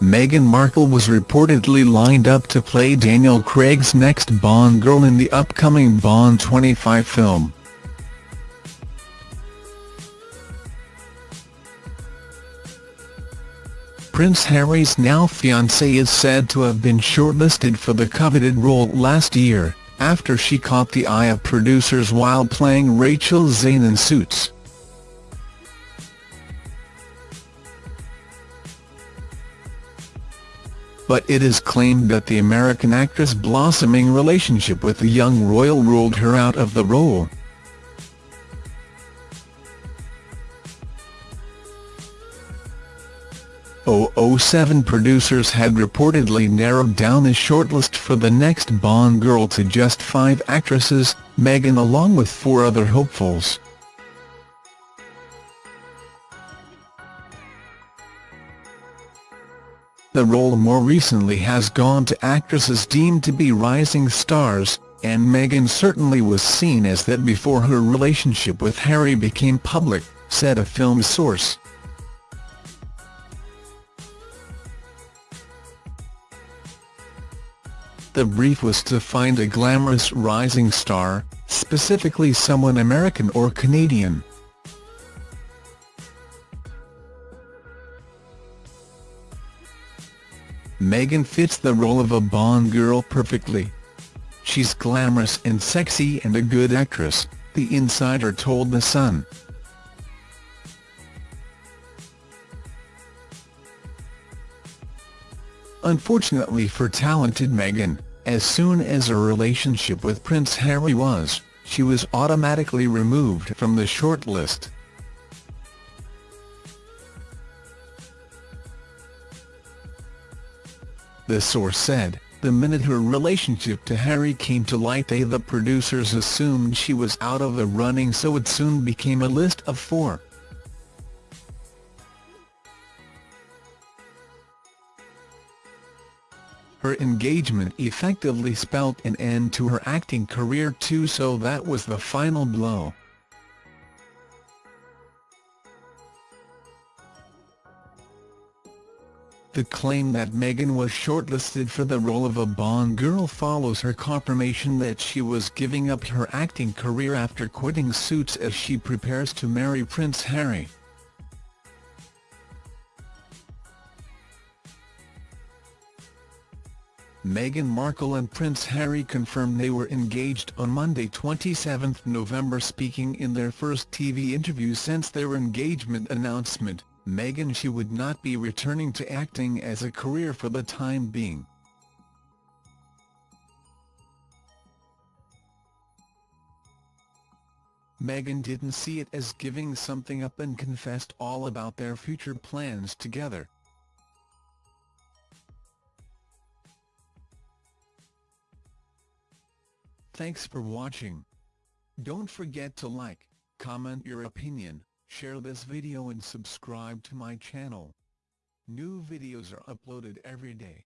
Meghan Markle was reportedly lined up to play Daniel Craig's next Bond girl in the upcoming Bond 25 film. Prince Harry's now fiancée is said to have been shortlisted for the coveted role last year, after she caught the eye of producers while playing Rachel Zane in Suits. But it is claimed that the American actress' blossoming relationship with the young royal ruled her out of the role. 007 producers had reportedly narrowed down a shortlist for the next Bond girl to just five actresses, Meghan along with four other hopefuls. The role more recently has gone to actresses deemed to be rising stars, and Meghan certainly was seen as that before her relationship with Harry became public, said a film source. The brief was to find a glamorous rising star, specifically someone American or Canadian. Meghan fits the role of a Bond girl perfectly. She's glamorous and sexy and a good actress, The Insider told The Sun. Unfortunately for talented Meghan, as soon as her relationship with Prince Harry was, she was automatically removed from the shortlist. The source said, the minute her relationship to Harry came to light they the producers assumed she was out of the running so it soon became a list of four. Her engagement effectively spelt an end to her acting career too so that was the final blow. The claim that Meghan was shortlisted for the role of a Bond girl follows her confirmation that she was giving up her acting career after quitting Suits as she prepares to marry Prince Harry. Meghan Markle and Prince Harry confirmed they were engaged on Monday 27 November speaking in their first TV interview since their engagement announcement, Meghan she would not be returning to acting as a career for the time being. Meghan didn't see it as giving something up and confessed all about their future plans together. Thanks for watching. Don't forget to like, comment your opinion, share this video and subscribe to my channel. New videos are uploaded every day.